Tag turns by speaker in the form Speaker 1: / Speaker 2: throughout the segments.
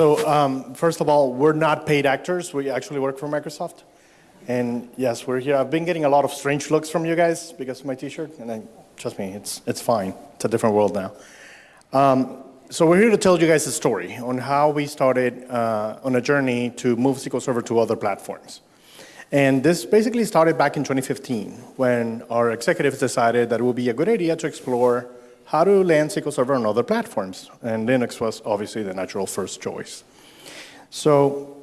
Speaker 1: So um, first of all, we're not paid actors. We actually work for Microsoft. And yes, we're here. I've been getting a lot of strange looks from you guys because of my t-shirt. And I, trust me, it's, it's fine. It's a different world now. Um, so we're here to tell you guys a story on how we started uh, on a journey to move SQL Server to other platforms. And this basically started back in 2015 when our executives decided that it would be a good idea to explore how to land SQL Server on other platforms. And Linux was obviously the natural first choice. So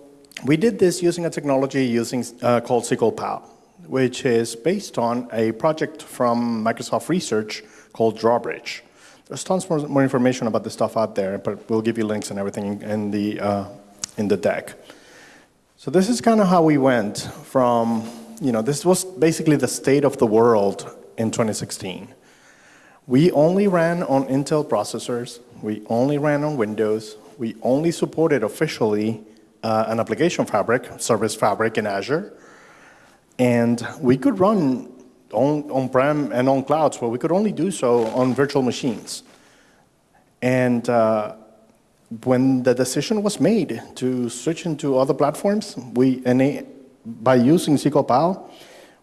Speaker 1: we did this using a technology using, uh, called SQL PAL, which is based on a project from Microsoft Research called Drawbridge. There's tons more, more information about this stuff out there, but we'll give you links and everything in the, uh, in the deck. So this is kind of how we went from, you know, this was basically the state of the world in 2016. We only ran on Intel processors. We only ran on Windows. We only supported officially uh, an application fabric, service fabric in Azure. And we could run on-prem on and on clouds, but we could only do so on virtual machines. And uh, when the decision was made to switch into other platforms, we by using SQL PAL,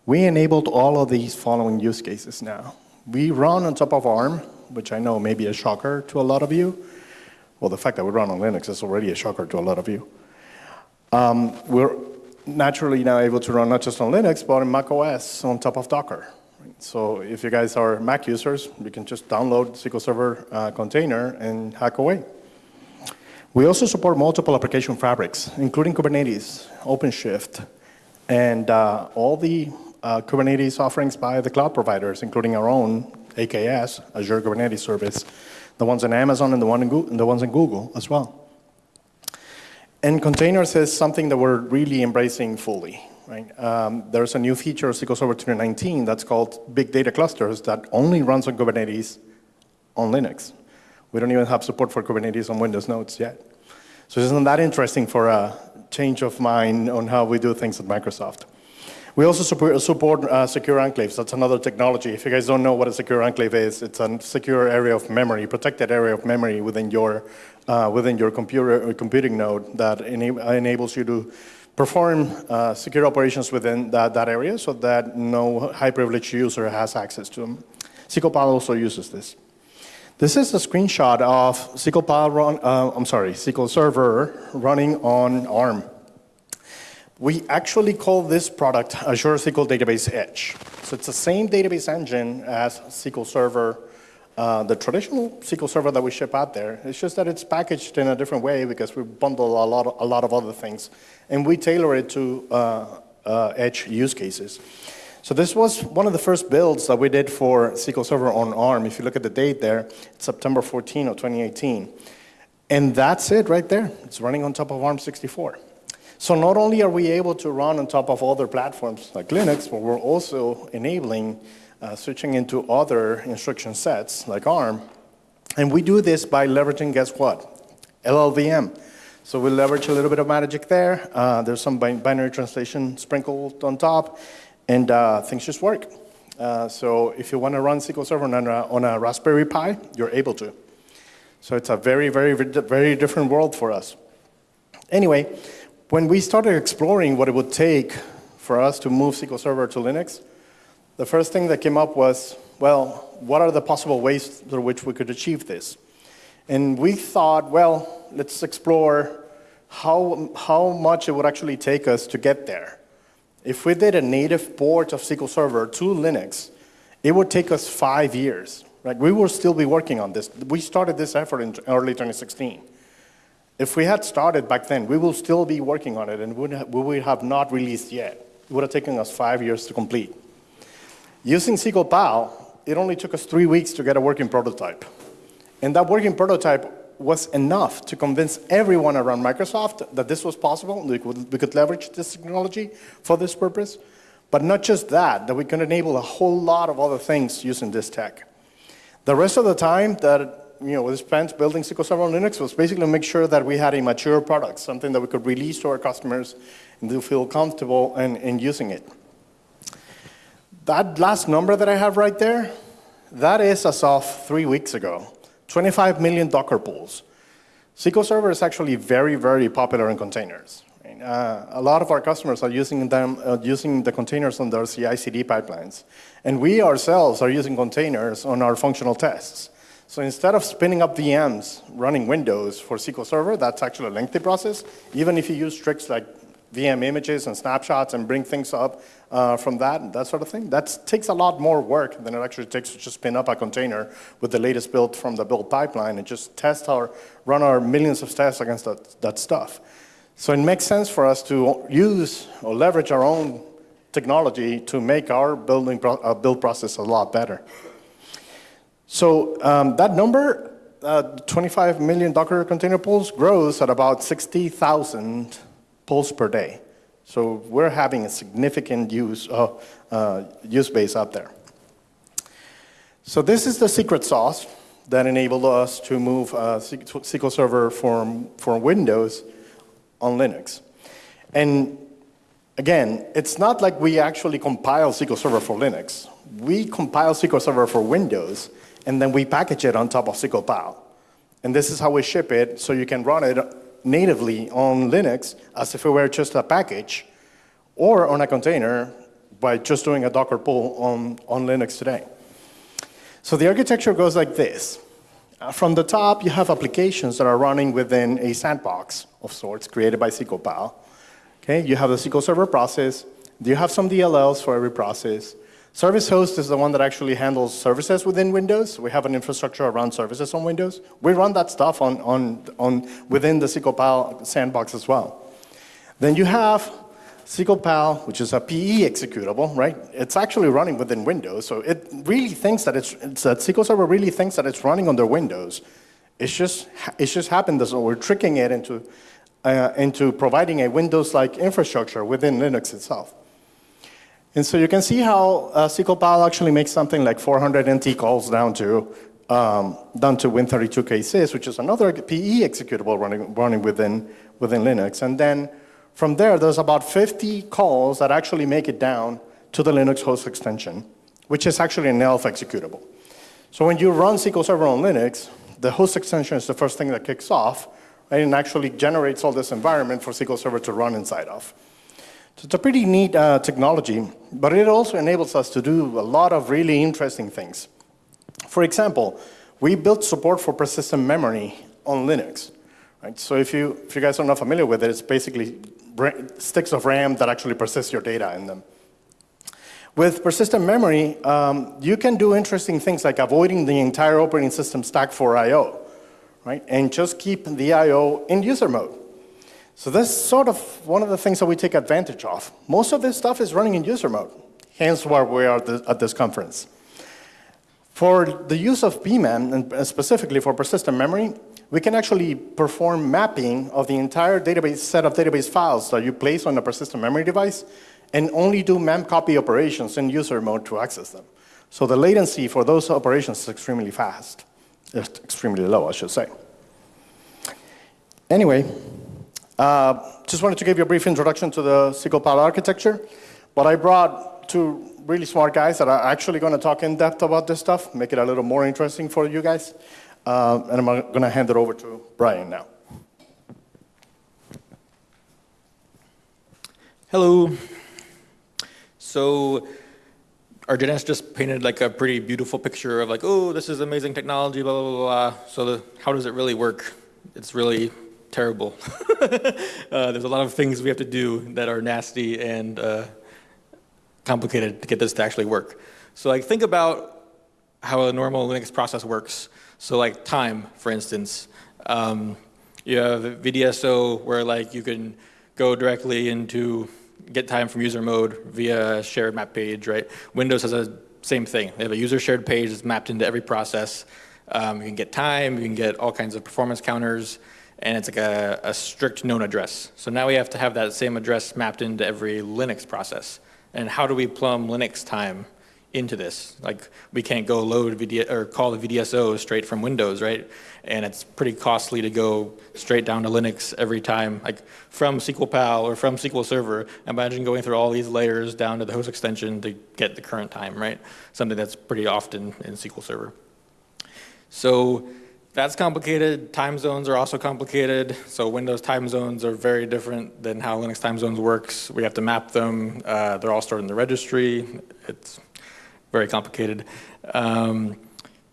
Speaker 1: we enabled all of these following use cases now. We run on top of ARM, which I know may be a shocker to a lot of you. Well, the fact that we run on Linux is already a shocker to a lot of you. Um, we're naturally now able to run not just on Linux, but on Mac OS on top of Docker. So if you guys are Mac users, you can just download SQL Server uh, container and hack away. We also support multiple application fabrics, including Kubernetes, OpenShift, and uh, all the uh, Kubernetes offerings by the cloud providers, including our own AKS, Azure Kubernetes Service, the ones in Amazon and the, one in the ones in Google as well. And containers is something that we're really embracing fully. Right? Um, there's a new feature SQL Server 2019 that's called Big Data Clusters that only runs on Kubernetes on Linux. We don't even have support for Kubernetes on Windows nodes yet. So isn't that interesting for a change of mind on how we do things at Microsoft? We also support, support uh, secure enclaves. That's another technology. If you guys don't know what a secure enclave is, it's a secure area of memory, protected area of memory within your, uh, within your computer, uh, computing node that ena enables you to perform uh, secure operations within that, that area so that no high privileged user has access to them. SQL also uses this. This is a screenshot of SQL run, uh, I'm sorry, SQL Server running on ARM. We actually call this product Azure SQL Database Edge. So it's the same database engine as SQL Server, uh, the traditional SQL Server that we ship out there. It's just that it's packaged in a different way because we bundle a lot of, a lot of other things. And we tailor it to uh, uh, Edge use cases. So this was one of the first builds that we did for SQL Server on ARM. If you look at the date there, it's September 14 of 2018. And that's it right there. It's running on top of ARM 64. So not only are we able to run on top of other platforms like Linux, but we're also enabling uh, switching into other instruction sets like ARM. And we do this by leveraging, guess what? LLVM. So we leverage a little bit of magic there. Uh, there's some binary translation sprinkled on top, and uh, things just work. Uh, so if you want to run SQL Server on a, on a Raspberry Pi, you're able to. So it's a very, very, very different world for us. Anyway, when we started exploring what it would take for us to move SQL Server to Linux, the first thing that came up was, well, what are the possible ways through which we could achieve this? And we thought, well, let's explore how, how much it would actually take us to get there. If we did a native port of SQL Server to Linux, it would take us five years. Right? We will still be working on this. We started this effort in early 2016. If we had started back then, we will still be working on it and we would have not released yet. It would have taken us five years to complete. Using SQL PAL, it only took us three weeks to get a working prototype. And that working prototype was enough to convince everyone around Microsoft that this was possible, we could, we could leverage this technology for this purpose. But not just that, that we can enable a whole lot of other things using this tech. The rest of the time that you know, we spent building SQL Server on Linux was basically to make sure that we had a mature product, something that we could release to our customers and they feel comfortable in, in using it. That last number that I have right there, that is as of three weeks ago, 25 million Docker pools. SQL Server is actually very, very popular in containers. Uh, a lot of our customers are using them, uh, using the containers on their CI/CD pipelines, and we ourselves are using containers on our functional tests. So instead of spinning up VMs running Windows for SQL Server, that's actually a lengthy process. Even if you use tricks like VM images and snapshots and bring things up uh, from that, that sort of thing. That takes a lot more work than it actually takes to just spin up a container with the latest build from the build pipeline and just test our, run our millions of tests against that, that stuff. So it makes sense for us to use or leverage our own technology to make our building pro uh, build process a lot better. So um, that number, uh, 25 million Docker container pulls, grows at about 60,000 pulls per day. So we're having a significant use, uh, uh, use base out there. So this is the secret sauce that enabled us to move uh, SQL Server from, from Windows on Linux. And again, it's not like we actually compile SQL Server for Linux. We compile SQL Server for Windows, and then we package it on top of SQL Pal. And this is how we ship it, so you can run it natively on Linux as if it were just a package, or on a container by just doing a Docker pull on, on Linux today. So the architecture goes like this. Uh, from the top, you have applications that are running within a sandbox of sorts created by SQL Pal. Okay, you have the SQL Server process. You have some DLLs for every process. Service host is the one that actually handles services within Windows. We have an infrastructure around services on Windows. We run that stuff on, on, on within the SQL Pal sandbox as well. Then you have SQL Pal, which is a PE executable, right? It's actually running within Windows, so it really thinks that it's, it's that SQL Server really thinks that it's running under Windows. It's just, it's just happened that we're tricking it into, uh, into providing a Windows-like infrastructure within Linux itself. And so you can see how uh, SQL Pal actually makes something like 400 NT calls down to, um, down to Win32k-sys, which is another PE executable running, running within, within Linux. And then from there, there's about 50 calls that actually make it down to the Linux host extension, which is actually an ELF executable. So when you run SQL Server on Linux, the host extension is the first thing that kicks off, and actually generates all this environment for SQL Server to run inside of. So it's a pretty neat uh, technology, but it also enables us to do a lot of really interesting things. For example, we built support for persistent memory on Linux. Right? So if you, if you guys are not familiar with it, it's basically sticks of RAM that actually persist your data in them. With persistent memory, um, you can do interesting things like avoiding the entire operating system stack for I.O., right? And just keep the I.O. in user mode. So this is sort of one of the things that we take advantage of. Most of this stuff is running in user mode, hence why we are at this conference. For the use of PMEM, and specifically for persistent memory, we can actually perform mapping of the entire database set of database files that you place on a persistent memory device and only do mem copy operations in user mode to access them. So the latency for those operations is extremely fast. It's extremely low, I should say. Anyway, uh, just wanted to give you a brief introduction to the SQL architecture. But I brought two really smart guys that are actually going to talk in depth about this stuff, make it a little more interesting for you guys. Uh, and I'm going to hand it over to Brian now.
Speaker 2: Hello. So Argenis just painted like a pretty beautiful picture of like, oh, this is amazing technology, blah, blah, blah, blah. So the, how does it really work? It's really terrible. uh, there's a lot of things we have to do that are nasty and uh, complicated to get this to actually work. So like think about how a normal Linux process works. So like time, for instance, um, you have VDSO where like you can go directly into get time from user mode via shared map page, right? Windows has a same thing. They have a user shared page that's mapped into every process. Um, you can get time, you can get all kinds of performance counters, and it's like a, a strict known address. So now we have to have that same address mapped into every Linux process. And how do we plumb Linux time into this. Like we can't go load VD or call the VDSO straight from Windows, right? And it's pretty costly to go straight down to Linux every time, like from SQL Pal or from SQL Server. Imagine going through all these layers down to the host extension to get the current time, right? Something that's pretty often in SQL Server. So that's complicated. Time zones are also complicated. So Windows time zones are very different than how Linux time zones works. We have to map them. Uh, they're all stored in the registry. It's very complicated. Um,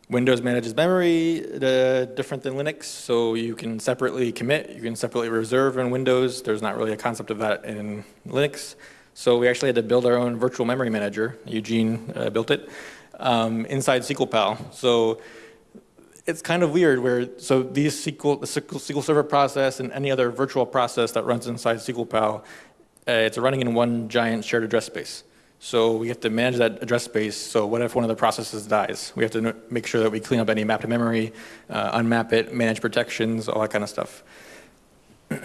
Speaker 2: Windows manages memory uh, different than Linux, so you can separately commit, you can separately reserve in Windows. There's not really a concept of that in Linux. So we actually had to build our own virtual memory manager. Eugene uh, built it um, inside SQLPAL. So it's kind of weird where, so these SQL, the SQL Server process and any other virtual process that runs inside SQLPAL, uh, it's running in one giant shared address space. So we have to manage that address space. So what if one of the processes dies? We have to make sure that we clean up any mapped memory, uh, unmap it, manage protections, all that kind of stuff.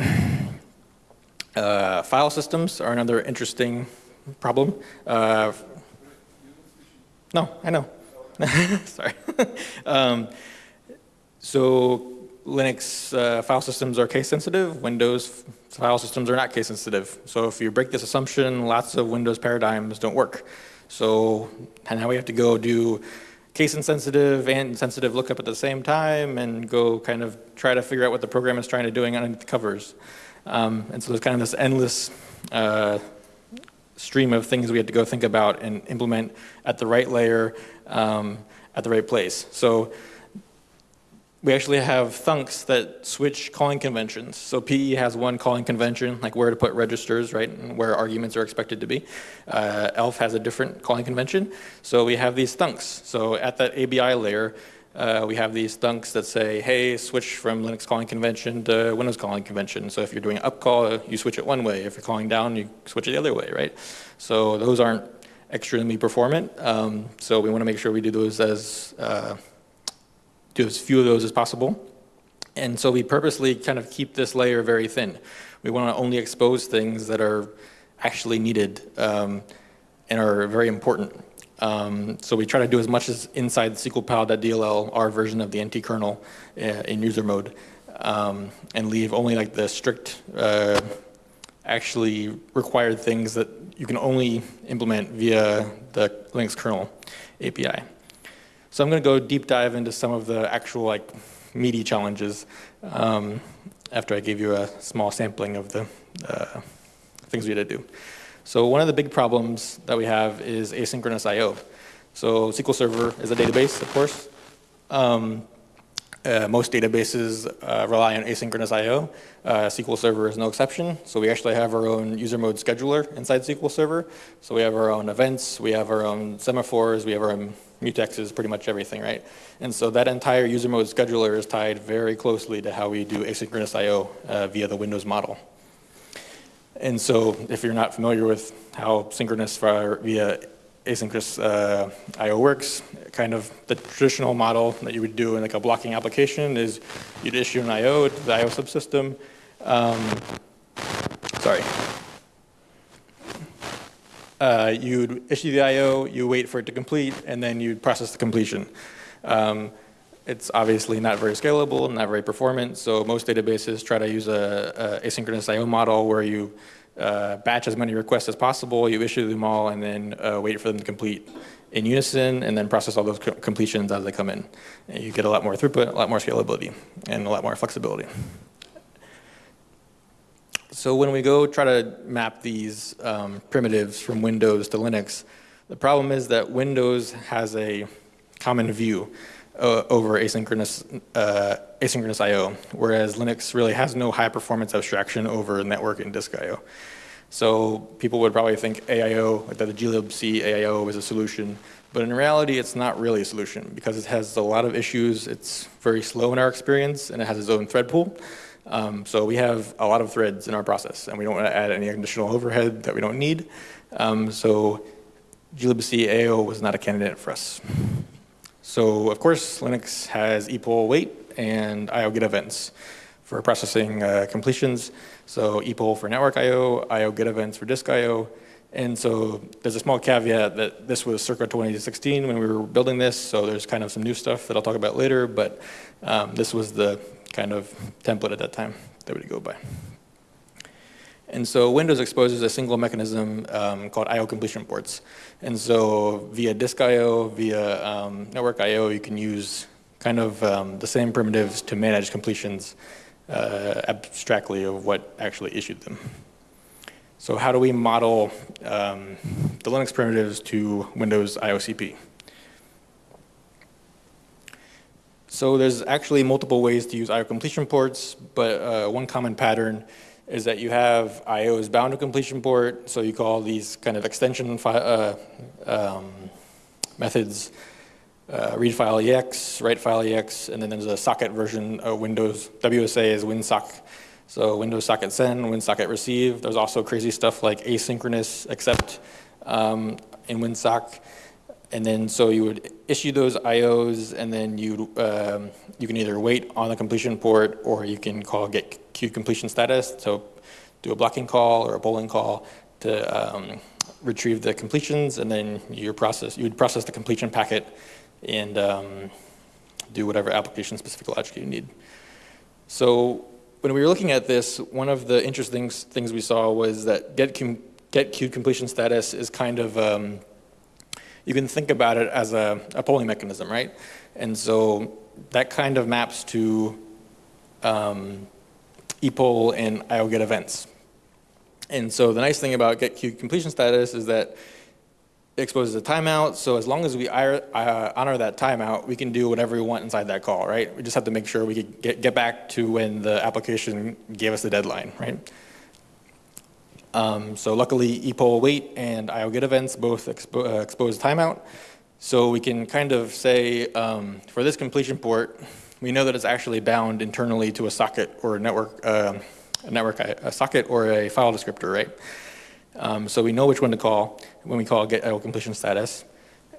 Speaker 2: uh, file systems are another interesting problem. Uh, no, I know. Sorry. um, so Linux uh, file systems are case sensitive, Windows file systems are not case sensitive. So if you break this assumption, lots of Windows paradigms don't work. So now we have to go do case insensitive and sensitive lookup at the same time and go kind of try to figure out what the program is trying to doing underneath the covers. Um, and so there's kind of this endless uh, stream of things we have to go think about and implement at the right layer um, at the right place. So we actually have thunks that switch calling conventions. So PE has one calling convention, like where to put registers, right, and where arguments are expected to be. Uh, ELF has a different calling convention. So we have these thunks. So at that ABI layer, uh, we have these thunks that say, hey, switch from Linux calling convention to Windows calling convention. So if you're doing up call, you switch it one way. If you're calling down, you switch it the other way, right? So those aren't extremely performant. Um, so we want to make sure we do those as uh, do as few of those as possible. And so we purposely kind of keep this layer very thin. We want to only expose things that are actually needed um, and are very important. Um, so we try to do as much as inside the SQLPAL.dll, our version of the NT kernel uh, in user mode, um, and leave only like the strict, uh, actually required things that you can only implement via the Linux kernel API. So I'm going to go deep dive into some of the actual like meaty challenges um, after I gave you a small sampling of the uh, things we had to do. So one of the big problems that we have is asynchronous I.O. So SQL Server is a database, of course. Um, uh, most databases uh, rely on asynchronous I.O. Uh, SQL Server is no exception. So we actually have our own user mode scheduler inside SQL Server. So we have our own events, we have our own semaphores, we have our own mutexes, pretty much everything, right? And so that entire user mode scheduler is tied very closely to how we do asynchronous I.O. Uh, via the Windows model. And so if you're not familiar with how synchronous via asynchronous uh, I.O. works. Kind of the traditional model that you would do in like a blocking application is you'd issue an I.O. to the I.O. subsystem. Um, sorry. Uh, you'd issue the I.O., you wait for it to complete, and then you'd process the completion. Um, it's obviously not very scalable, and not very performant, so most databases try to use a, a asynchronous I.O. model where you uh, batch as many requests as possible, you issue them all, and then uh, wait for them to complete in unison, and then process all those co completions as they come in. And you get a lot more throughput, a lot more scalability, and a lot more flexibility. So when we go try to map these um, primitives from Windows to Linux, the problem is that Windows has a common view uh, over asynchronous, uh, asynchronous I.O., whereas Linux really has no high performance abstraction over network and disk I.O. So people would probably think AIO, that the glibc AIO is a solution, but in reality it's not really a solution because it has a lot of issues, it's very slow in our experience, and it has its own thread pool. Um, so we have a lot of threads in our process, and we don't want to add any additional overhead that we don't need. Um, so glibc AIO was not a candidate for us. So of course, Linux has epoll wait and IO get events for processing uh, completions. So epoll for network IO, IO get events for disk IO. And so there's a small caveat that this was circa 2016 when we were building this, so there's kind of some new stuff that I'll talk about later, but um, this was the kind of template at that time that we go by. And so Windows exposes a single mechanism um, called I.O. completion ports. And so via disk I.O., via um, network I.O., you can use kind of um, the same primitives to manage completions uh, abstractly of what actually issued them. So how do we model um, the Linux primitives to Windows IOCP? So there's actually multiple ways to use IO completion ports, but uh, one common pattern is that you have IOs bound to completion port, so you call these kind of extension uh, um, methods uh, read file ex, write file ex, and then there's a socket version of Windows. WSA is WinSock. So Windows socket send, WinSocket receive. There's also crazy stuff like asynchronous accept um, in WinSock. And then so you would issue those IOs and then you um, you can either wait on the completion port or you can call get queue completion status. So do a blocking call or a polling call to um, retrieve the completions and then you process you would process the completion packet and um, do whatever application specific logic you need. So when we were looking at this, one of the interesting things we saw was that get, get queued completion status is kind of, um, you can think about it as a, a, polling mechanism, right? And so that kind of maps to um, epoll and IO get events. And so the nice thing about get queue completion status is that it exposes a timeout. So as long as we honor that timeout, we can do whatever we want inside that call, right? We just have to make sure we get, get back to when the application gave us the deadline, right? Um, so luckily, epoll wait and IO get events both expo uh, expose timeout. So we can kind of say, um, for this completion port, we know that it's actually bound internally to a socket or a network, uh, a network, a socket or a file descriptor, right? Um, so we know which one to call when we call get IO completion status.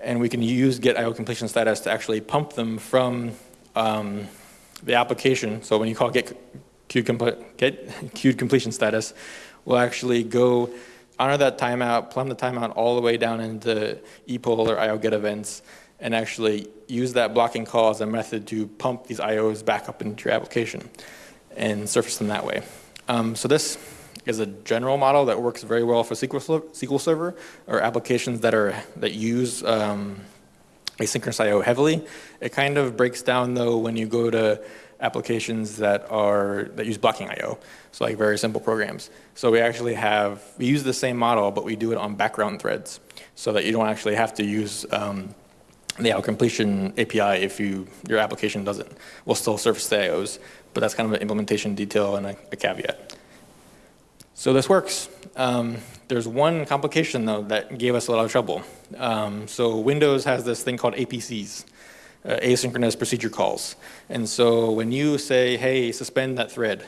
Speaker 2: And we can use get IO completion status to actually pump them from um, the application. So when you call get queued, get queued completion status, we'll actually go honor that timeout, plumb the timeout all the way down into epoll or IO get events, and actually use that blocking call as a method to pump these IOs back up into your application and surface them that way. Um, so this is a general model that works very well for SQL, SQL Server or applications that are that use um, asynchronous I/O heavily. It kind of breaks down though when you go to applications that are that use blocking I/O, so like very simple programs. So we actually have we use the same model, but we do it on background threads, so that you don't actually have to use um, the IO completion API if you your application doesn't. We'll still surface the IOs, but that's kind of an implementation detail and a, a caveat. So this works. Um, there's one complication though that gave us a lot of trouble. Um, so Windows has this thing called APCs, uh, asynchronous procedure calls. And so when you say, hey, suspend that thread,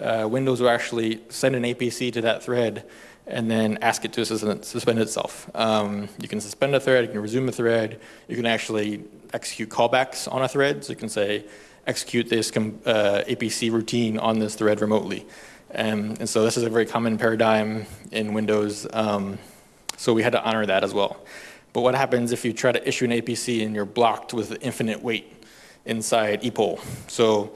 Speaker 2: uh, Windows will actually send an APC to that thread and then ask it to suspend itself. Um, you can suspend a thread, you can resume a thread, you can actually execute callbacks on a thread. So you can say, execute this uh, APC routine on this thread remotely. Um, and so this is a very common paradigm in Windows. Um, so we had to honor that as well. But what happens if you try to issue an APC and you're blocked with infinite wait inside epoll? So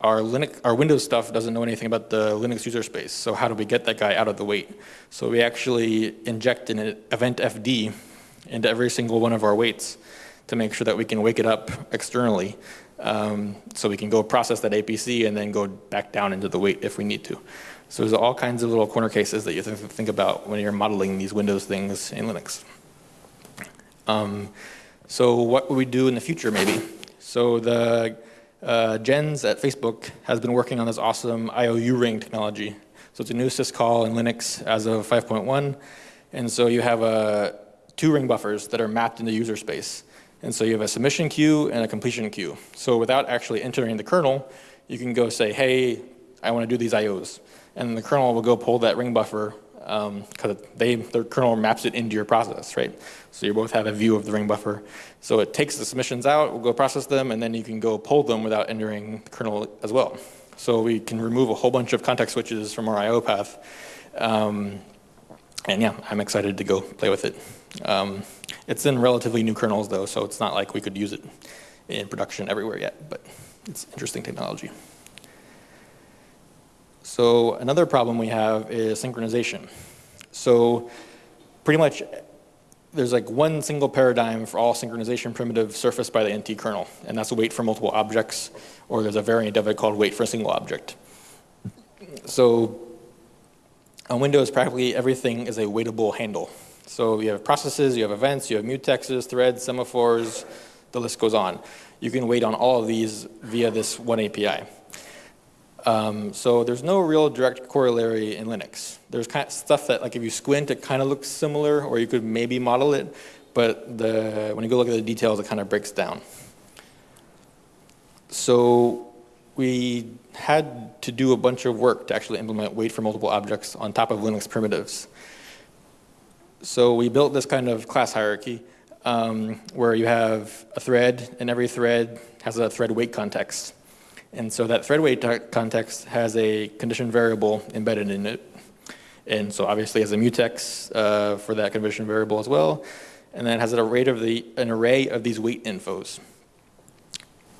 Speaker 2: our, Linux, our Windows stuff doesn't know anything about the Linux user space. So how do we get that guy out of the wait? So we actually inject an event FD into every single one of our waits to make sure that we can wake it up externally um, so we can go process that APC and then go back down into the wait if we need to. So there's all kinds of little corner cases that you have to think about when you're modeling these Windows things in Linux. Um, so what would we do in the future maybe? So the uh, Jens at Facebook has been working on this awesome io_uring technology. So it's a new syscall in Linux as of 5.1. And so you have uh, two ring buffers that are mapped into user space. And so you have a submission queue and a completion queue. So without actually entering the kernel, you can go say, hey, I want to do these IOs. And the kernel will go pull that ring buffer because um, they the kernel maps it into your process, right? So you both have a view of the ring buffer. So it takes the submissions out, we'll go process them, and then you can go pull them without entering the kernel as well. So we can remove a whole bunch of context switches from our IO path. Um, and yeah, I'm excited to go play with it. Um, it's in relatively new kernels though, so it's not like we could use it in production everywhere yet, but it's interesting technology. So another problem we have is synchronization. So pretty much there's like one single paradigm for all synchronization primitives surfaced by the NT kernel, and that's wait for multiple objects, or there's a variant of it called wait for a single object. So on Windows, practically everything is a waitable handle. So you have processes, you have events, you have mutexes, threads, semaphores, the list goes on. You can wait on all of these via this one API. Um, so there's no real direct corollary in Linux. There's kind of stuff that, like, if you squint, it kind of looks similar, or you could maybe model it, but the, when you go look at the details, it kind of breaks down. So we had to do a bunch of work to actually implement wait for multiple objects on top of Linux primitives. So we built this kind of class hierarchy um, where you have a thread, and every thread has a thread wait context. And so that thread wait context has a condition variable embedded in it. And so obviously has a mutex uh, for that condition variable as well. And then it has an array of, the, an array of these wait infos.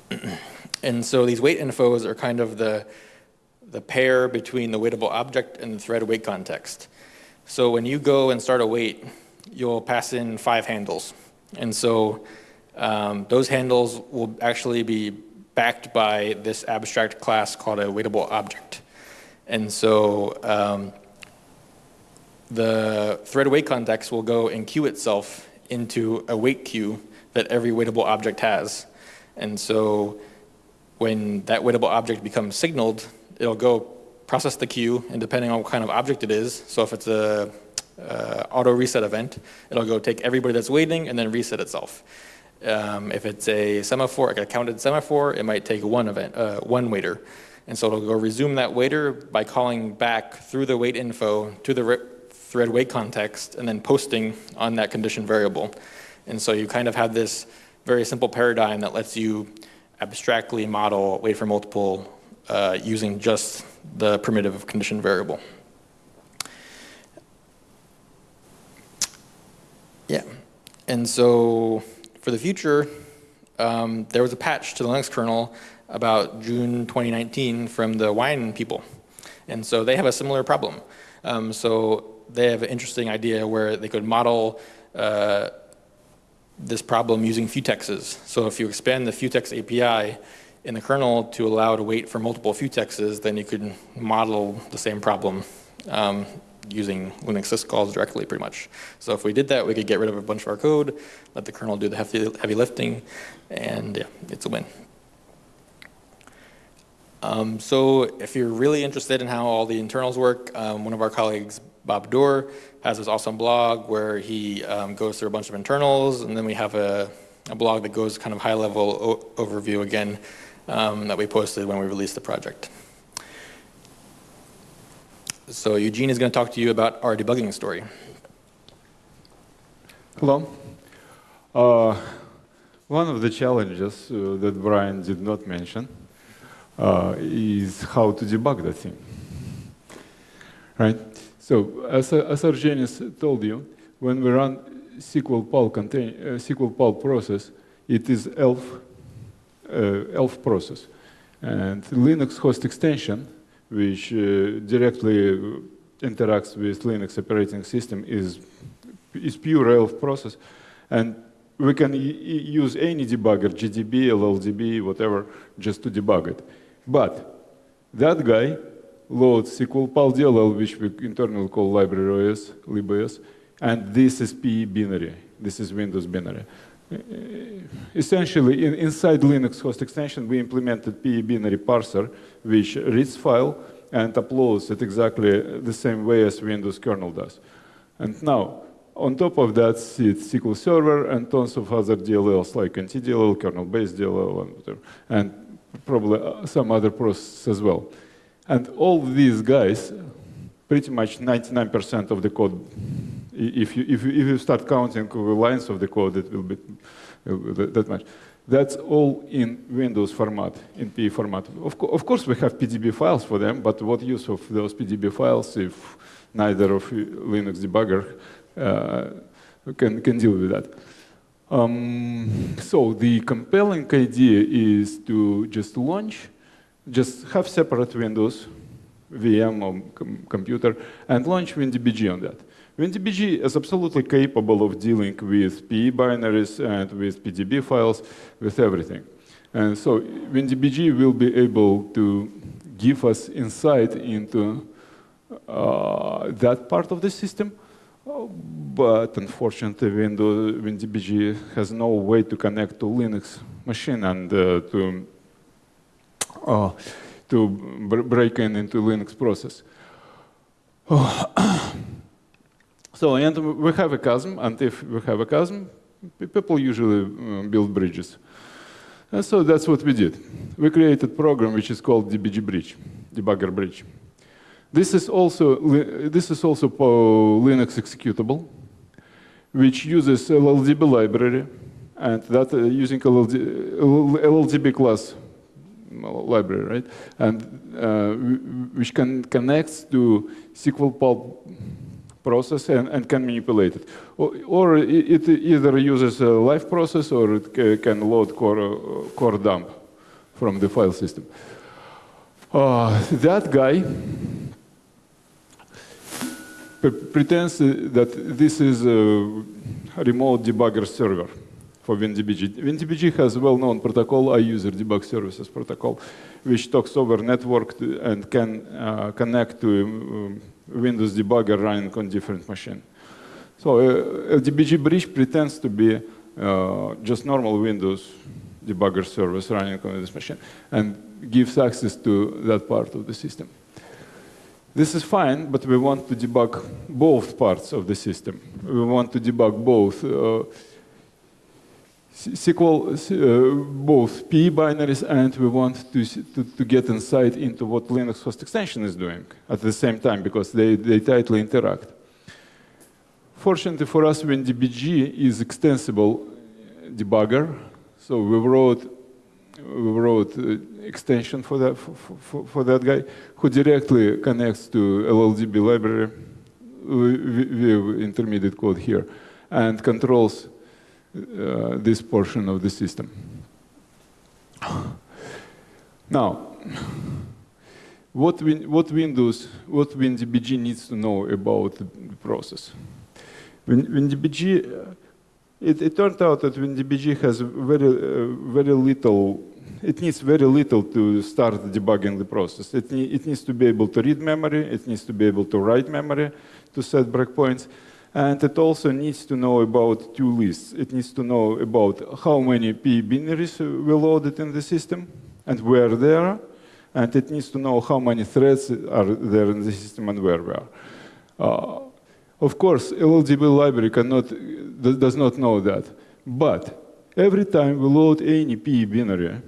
Speaker 2: and so these wait infos are kind of the, the pair between the waitable object and the thread wait context. So when you go and start a wait, you'll pass in five handles. And so um, those handles will actually be backed by this abstract class called a waitable object. And so um, the thread wait context will go and queue itself into a wait queue that every waitable object has. And so when that waitable object becomes signaled, it'll go process the queue, and depending on what kind of object it is, so if it's a uh, auto reset event, it'll go take everybody that's waiting and then reset itself. Um, if it's a semaphore, like a counted semaphore, it might take one event, uh, one waiter. And so it'll go resume that waiter by calling back through the wait info to the thread wait context and then posting on that condition variable. And so you kind of have this very simple paradigm that lets you abstractly model wait for multiple uh, using just the primitive condition variable. Yeah, and so for the future, um, there was a patch to the Linux kernel about June 2019 from the Wine people. And so they have a similar problem. Um, so they have an interesting idea where they could model uh, this problem using futexes. So if you expand the futex API in the kernel to allow to wait for multiple futexes, then you could model the same problem um, using Linux syscalls directly pretty much. So if we did that, we could get rid of a bunch of our code, let the kernel do the heavy, heavy lifting, and yeah, it's a win. Um, so if you're really interested in how all the internals work, um, one of our colleagues, Bob Doerr, has this awesome blog where he um, goes through a bunch of internals, and then we have a, a blog that goes kind of high-level overview again um, that we posted when we released the project. So Eugene is going to talk to you about our debugging story.
Speaker 3: Hello. Uh, one of the challenges uh, that Brian did not mention uh, is how to debug the thing. Right? So as, as Argenis told you, when we run SQL PAL, contain, uh, SQL PAL process, it is ELF, uh, ELF process. And Linux host extension which uh, directly interacts with Linux operating system is, is pure ELF process. And we can use any debugger, GDB, LLDB, whatever, just to debug it. But that guy loads SQL PAL-DLL, which we internally call library OS, libos, and this is PE binary. This is Windows binary. Essentially, in, inside Linux host extension, we implemented PE binary parser, which reads file and uploads it exactly the same way as Windows kernel does. And now, on top of that sits SQL Server and tons of other DLLs like NTDLL, kernel-based DLL, and whatever, and probably uh, some other processes as well. And all these guys, pretty much 99% of the code, if you, if, you, if you start counting the lines of the code, it will be that much. That's all in Windows format, in PE format. Of, co of, course, we have PDB files for them, but what use of those PDB files if neither of Linux debugger uh, can, can deal with that? Um, so the compelling idea is to just launch, just have separate Windows, VM or com computer, and launch WinDBG on that. WinDBG is absolutely capable of dealing with PE binaries and with PDB files, with everything. And so WinDBG will be able to give us insight into uh, that part of the system. But unfortunately, Windows, WinDBG has no way to connect to Linux machine and uh, to uh, to br break in into Linux process. So, and we have a chasm, and if we have a chasm, people usually uh, build bridges. And so that's what we did. We created a program which is called DBG Bridge, debugger bridge. This is also this is also Linux executable, which uses LLDB library, and that uh, using LLD, LLDB class library, right? And uh, which can connects to SQL PAL process and, and can manipulate it. Or, or, it either uses a live process or it can load core, core dump from the file system. Uh, that guy pretends that this is a remote debugger server for WinDBG. WinDBG has a well-known protocol, iUser debug services protocol, which talks over network and can uh, connect to um, Windows debugger running on different machine. So uh, LDBG bridge pretends to be uh, just normal Windows debugger service running on this machine and gives access to that part of the system. This is fine, but we want to debug both parts of the system. We want to debug both uh, SQL, uh, both PE binaries, and we want to, to, to, get insight into what Linux host extension is doing at the same time, because they, they tightly interact. Fortunately for us, WinDBG is extensible debugger, so we wrote, we wrote uh, extension for that, for, for, for, that guy, who directly connects to LLDB library with intermediate code here, and controls uh, this portion of the system. Now, what, win what Windows, what WinDBG needs to know about the process? WinDBG, uh, it, it, turned out that WinDBG has very, uh, very little, it needs very little to start debugging the process. It, ne it needs to be able to read memory, it needs to be able to write memory to set breakpoints, and it also needs to know about two lists. It needs to know about how many P binaries were loaded in the system and where they are. And it needs to know how many threads are there in the system and where we are. Uh, of course, LLDB library cannot, does not know that. But every time we load any P binary,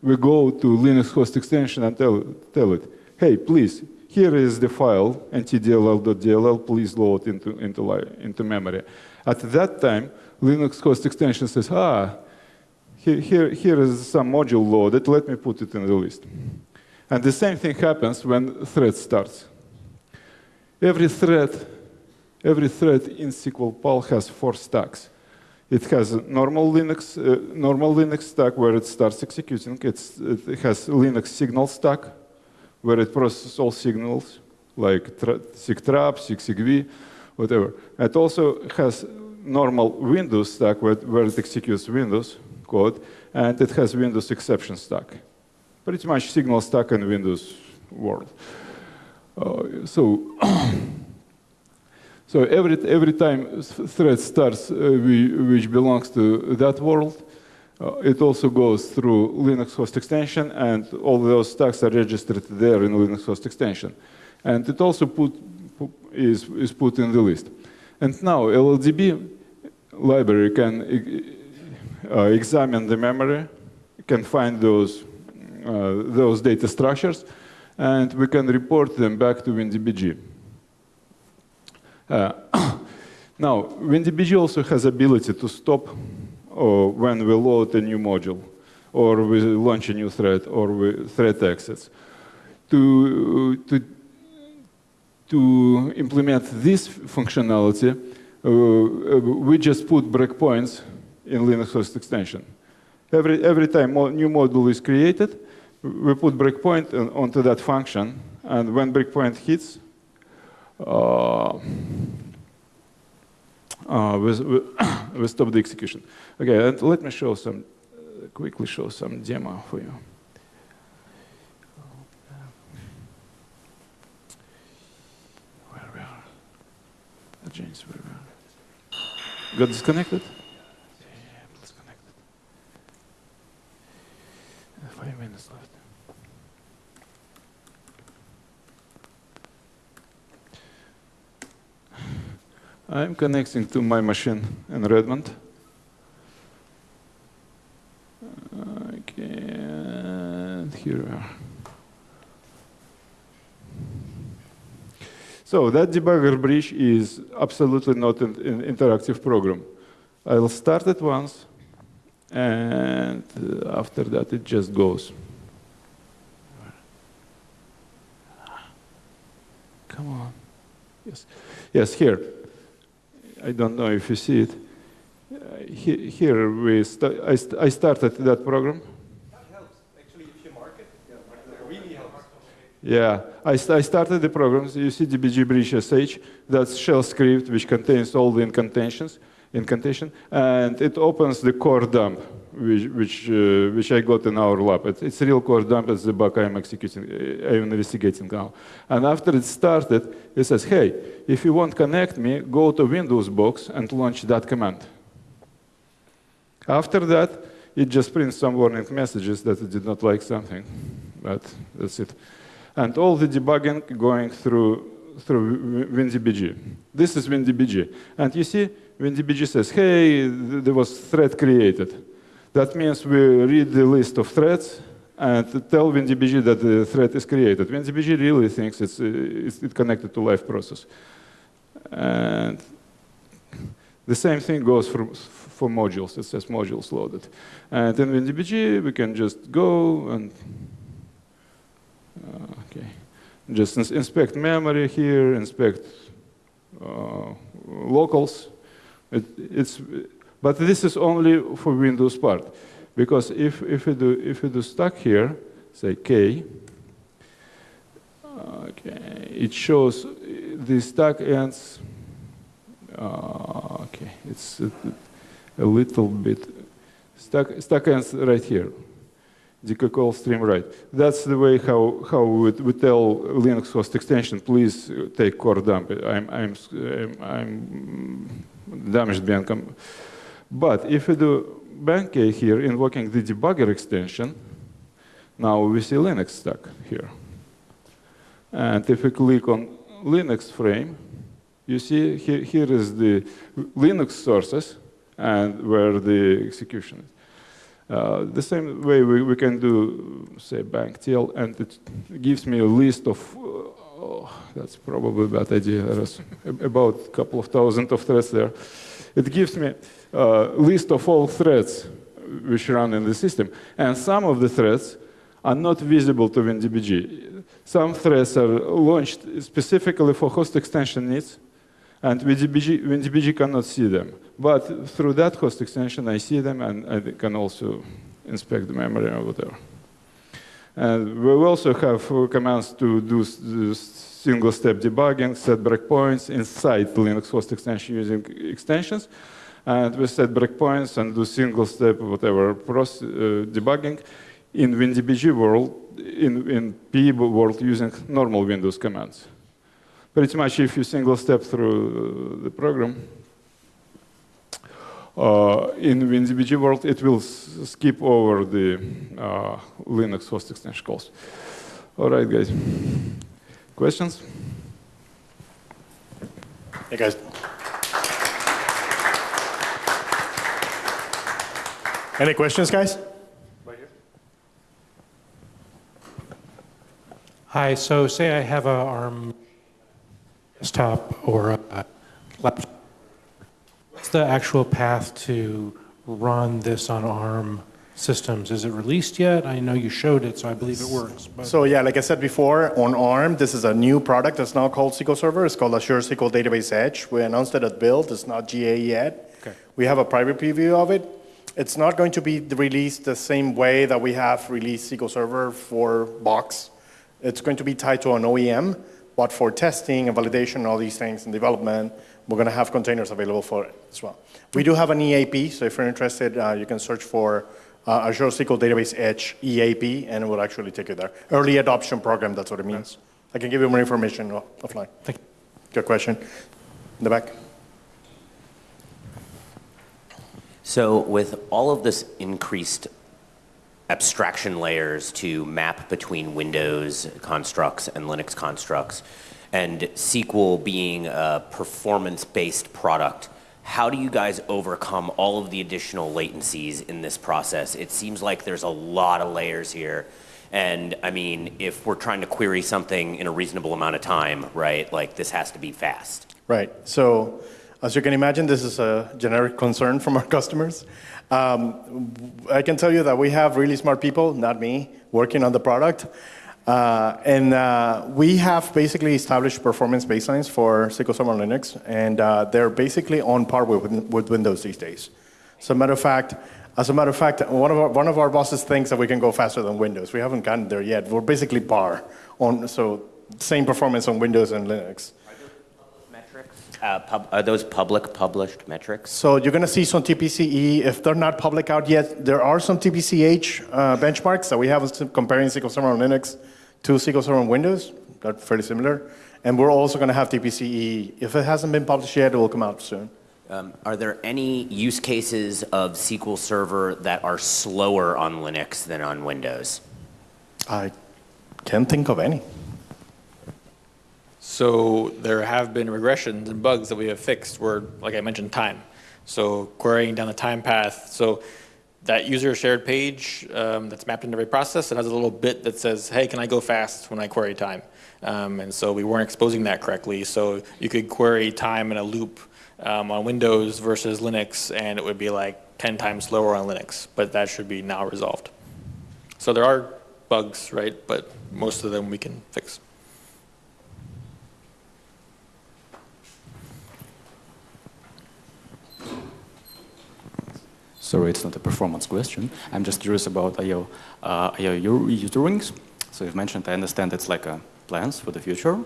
Speaker 3: we go to Linux host extension and tell, tell it, hey, please here is the file, ntdll.dll, please load into, into, into memory. At that time, Linux host extension says, ah, here, here, here is some module loaded, let me put it in the list. And the same thing happens when thread starts. Every thread, every thread in SQL Pal has four stacks. It has a normal Linux, uh, normal Linux stack where it starts executing. It's, it has Linux signal stack, where it processes all signals, like sigtrap, sigsegv, whatever. It also has normal Windows stack where, where it executes Windows code, and it has Windows exception stack. Pretty much signal stack in Windows world. Uh, so, so every, every time thread starts, uh, we, which belongs to that world, uh, it also goes through Linux host extension, and all those stacks are registered there in Linux host extension. And it also put, is, is put in the list. And now LLDB library can uh, examine the memory, can find those, uh, those data structures, and we can report them back to WinDBG. Uh, now, WinDBG also has ability to stop or when we load a new module, or we launch a new thread, or we thread exits. To, to, to implement this functionality, uh, we just put breakpoints in Linux host extension. Every, every time new module is created, we put breakpoint onto that function, and when breakpoint hits, uh, uh, we, we, we stop the execution. Okay, and let me show some, uh, quickly show some demo for you. Where we are? James, where we are? Got disconnected? Yeah, disconnected. Uh, Five minutes left. I'm connecting to my machine in Redmond. Okay, and here we are. So that debugger bridge is absolutely not an, an interactive program. I'll start it once, and uh, after that it just goes. Come on. Yes, yes, here. I don't know if you see it. Uh, he- Here, we sta- I, st- I started that program. That helps. Actually, if you mark it, yeah, I, st- I started the program. So you see DBG bridge SH. That's shell script which contains all the incantations, incantation, and it opens the core dump, which which, uh, which I got in our lab. It, it's real core dump. It's the bug I'm executing, uh, I'm investigating now. And after it started, it says, "Hey, if you want connect me, go to Windows box and launch that command." After that, it just prints some warning messages that it did not like something, but that's it. And all the debugging going through through WinDBG. This is WinDBG. And you see, WinDBG says, hey, th- there was thread created. That means we read the list of threads and tell WinDBG that the thread is created. WinDBG really thinks it's, uh, it's it's connected to live process. And the same thing goes for, for modules. It says modules loaded. And in WinDBG, we can just go and uh, okay, just ins- inspect memory here, inspect uh, locals. It, it's, but this is only for Windows part, because if if we do if we do stack here, say k, okay, it shows the stack ends. Uh, okay, it's a, a little bit stack stack ends right here decall stream right. That's the way how, how we, we tell Linux host extension, please take core dump. I'm, I'm, I'm, I'm damaged being com- But if we do Bank-A here, invoking the debugger extension, now we see Linux stack here. And if we click on Linux frame, you see here, here is the Linux sources and where the execution is. Uh, the same way we, we can do, say, bank TL, and it gives me a list of, uh, oh, that's probably a bad idea, there's about a couple of thousand of threads there. It gives me a list of all threads which run in the system, and some of the threads are not visible to WinDBG. Some threads are launched specifically for host extension needs, and WinDBG, WinDBG cannot see them. But through that host extension, I see them, and I can also inspect the memory or whatever. And we also have uh, commands to do single-step debugging, set breakpoints inside the Linux host extension using extensions. And we set breakpoints and do single-step whatever proce- uh, debugging in WinDBG world, in, in PE world using normal Windows commands pretty much if you single step through the program, uh, in WinDBG world, it will s- skip over the uh, Linux host extension calls. All right, guys. Questions?
Speaker 1: Hey, guys. Any questions, guys? Right here.
Speaker 4: Hi, so say I have a ARM desktop or a laptop. What's the actual path to run this on ARM systems? Is it released yet? I know you showed it, so I believe it works. But
Speaker 1: So yeah, like I said before, on ARM, this is a new product that's now called SQL Server. It's called Azure SQL Database Edge. We announced it at Build. It's not GA yet.
Speaker 4: Okay.
Speaker 1: We have a private preview of it. It's not going to be released the same way that we have released SQL Server for Box. It's going to be tied to an OEM but for testing and validation, all these things and development, we're going to have containers available for it as well. We do have an EAP, so if you're interested, uh, you can search for uh, Azure SQL Database Edge EAP, and it will actually take you there. Early adoption program, that's what it means. I can give you more information offline.
Speaker 4: Thank you.
Speaker 1: Good question. In the back.
Speaker 5: So with all of this increased abstraction layers to map between Windows constructs and Linux constructs, and SQL being a performance-based product, how do you guys overcome all of the additional latencies in this process? It seems like there's a lot of layers here. And I mean, if we're trying to query something in a reasonable amount of time, right, like this has to be fast.
Speaker 1: Right. So as you can imagine, this is a generic concern from our customers. Um, I can tell you that we have really smart people, not me, working on the product. Uh, and uh, we have basically established performance baselines for SQL Server Linux, and uh, they're basically on par with, with Windows these days. So, matter of fact, as a matter of fact, one of our, one of our bosses thinks that we can go faster than Windows. We haven't gotten there yet. We're basically par on, so same performance on Windows and Linux.
Speaker 5: Uh, pub, are those public published metrics?
Speaker 1: So you're going to see some TPCE. If they're not public out yet, there are some TPCH uh, benchmarks that we have comparing SQL Server on Linux to SQL Server on Windows. They're fairly similar. And we're also going to have TPCE. If it hasn't been published yet, it will come out soon.
Speaker 5: Um, are there any use cases of SQL Server that are slower on Linux than on Windows?
Speaker 1: I can't think of any.
Speaker 2: So there have been regressions and bugs that we have fixed where, like I mentioned, time. So querying down the time path. So that user shared page um, that's mapped into every process, it has a little bit that says, hey, can I go fast when I query time? Um, and so we weren't exposing that correctly. So you could query time in a loop um, on Windows versus Linux, and it would be like 10 times slower on Linux. But that should be now resolved. So there are bugs, right? But most of them we can fix.
Speaker 6: Sorry, it's not a performance question. I'm just curious about IO, uh, IO user rings. So you've mentioned, I understand it's like a plans for the future,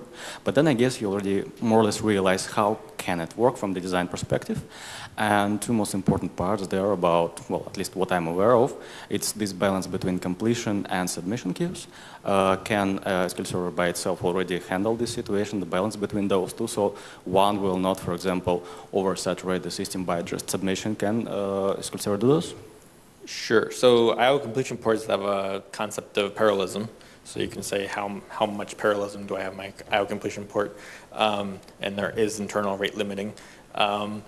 Speaker 6: but then I guess you already more or less realize how can it work from the design perspective. And two most important parts there about, well, at least what I'm aware of, it's this balance between completion and submission queues. Uh, can uh, SQL Server by itself already handle this situation, the balance between those two? So one will not, for example, oversaturate the system by just submission. Can uh, SQL Server do this?
Speaker 2: Sure. So IO completion ports have a concept of parallelism. So you can say how, how much parallelism do I have my IO completion port, um, and there is internal rate limiting. Um,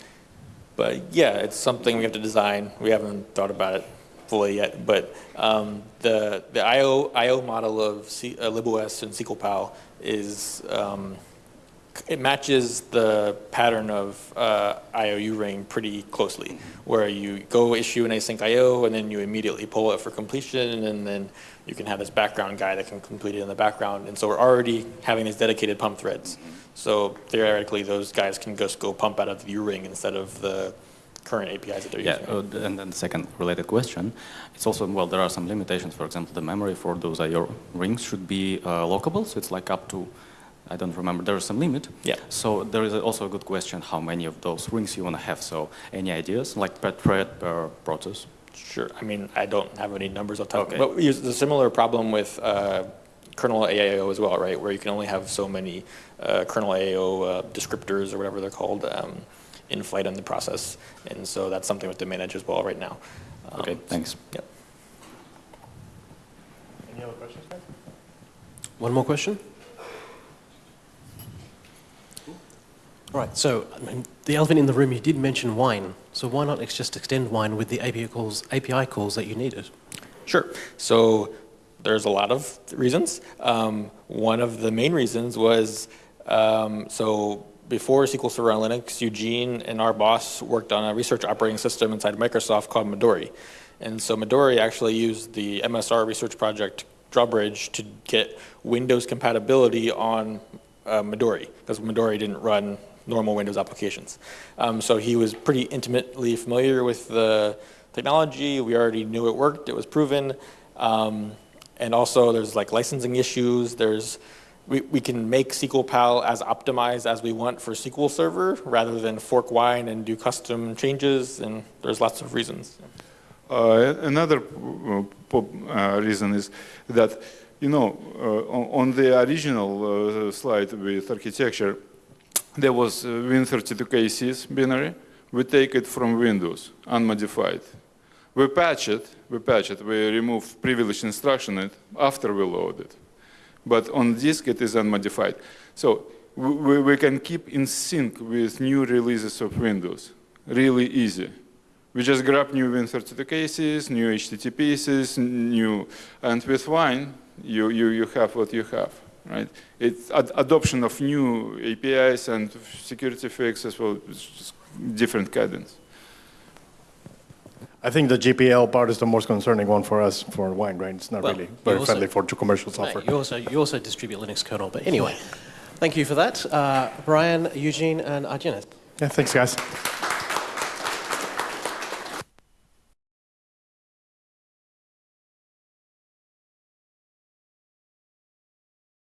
Speaker 2: but yeah, it's something we have to design. We haven't thought about it fully yet, but um, the the IO IO model of C, uh, LibOS and SQL PAL is um, it matches the pattern of uh, io_uring pretty closely, where you go issue an async IO and then you immediately pull it for completion, and then you can have this background guy that can complete it in the background. And so we're already having these dedicated pump threads. So theoretically, those guys can just go pump out of the U ring instead of the current APIs that they're
Speaker 6: Yeah,
Speaker 2: using.
Speaker 6: uh, and then the second related question, it's also, well, there are some limitations. For example, the memory for those IO rings should be uh, lockable, so it's like up to, I don't remember, there is some limit.
Speaker 2: Yeah.
Speaker 6: So there is also a good question how many of those rings you want to have. So any ideas, like per thread, per process?
Speaker 2: Sure. I mean, I don't have any numbers off the top.
Speaker 6: Okay.
Speaker 2: But there's a similar problem with uh, kernel AIO as well, right? Where you can only have so many uh, kernel AIO uh, descriptors or whatever they're called um, in flight in the process. And so that's something we have to manage as well right now. Um,
Speaker 6: Okay, thanks.
Speaker 2: Yep.
Speaker 1: Any other questions, guys?
Speaker 7: One more question? All right, so I mean, the elephant in the room, you did mention wine. So why not just extend wine with the API calls, API calls that you needed?
Speaker 2: Sure. So there's a lot of reasons. Um, one of the main reasons was um, so before SQL Server on Linux, Eugene and our boss worked on a research operating system inside Microsoft called Midori. And so Midori actually used the MSR research project Drawbridge to get Windows compatibility on uh, Midori because Midori didn't run normal Windows applications. Um, so he was pretty intimately familiar with the technology. We already knew it worked. It was proven. Um, and also there's like licensing issues. There's we, we can make SQL PAL as optimized as we want for SQL Server rather than fork wine and do custom changes, and there's lots of reasons.
Speaker 3: Uh, another uh, uh, reason is that, you know, uh, on, on the original uh, slide with architecture, there was uh, Win32k-sys binary. We take it from Windows, unmodified. We patch it, we patch it, we remove privileged instruction it after we load it. But on disk, it is unmodified. So we, we can keep in sync with new releases of Windows, really easy. We just grab new Win32 cases, new HTTP pieces, new, and with Wine, you, you, you have what you have, right? It's ad- adoption of new APIs and security fixes, well, it's just different cadence.
Speaker 1: I think the GPL part is the most concerning one for us for wine, right? It's not
Speaker 7: Well,
Speaker 1: really very
Speaker 7: also-
Speaker 1: friendly for commercial
Speaker 7: Mate,
Speaker 1: software.
Speaker 7: you also you also distribute Linux kernel, but anyway, thank you for that, uh, Brian, Eugene, and Argenis.
Speaker 1: Yeah, thanks, guys.